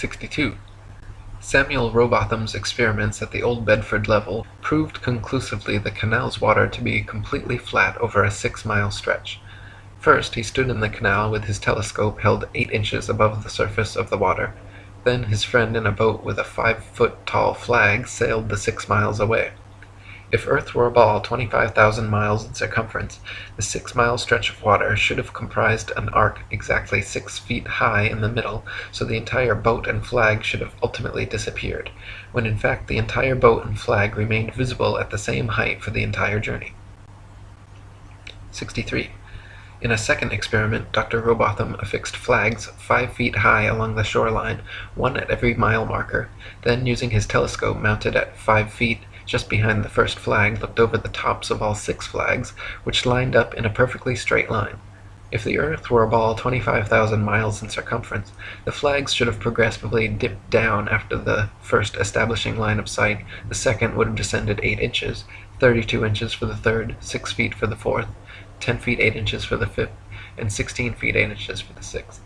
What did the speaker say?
62. Samuel Rowbotham's experiments at the Old Bedford level proved conclusively the canal's water to be completely flat over a six mile stretch. First he stood in the canal with his telescope held eight inches above the surface of the water. Then his friend in a boat with a five foot tall flag sailed the six miles away. If Earth were a ball 25,000 miles in circumference, the six mile stretch of water should have comprised an arc exactly six feet high in the middle, so the entire boat and flag should have ultimately disappeared, when in fact the entire boat and flag remained visible at the same height for the entire journey. 63. In a second experiment, Dr. Rowbotham affixed flags five feet high along the shoreline, one at every mile marker, then using his telescope mounted at five feet just behind the first flag, looked over the tops of all six flags, which lined up in a perfectly straight line. If the earth were a ball 25,000 miles in circumference, the flags should have progressively dipped down after the first establishing line of sight, the second would have descended 8 inches, 32 inches for the third, 6 feet for the fourth, 10 feet 8 inches for the fifth, and 16 feet 8 inches for the sixth.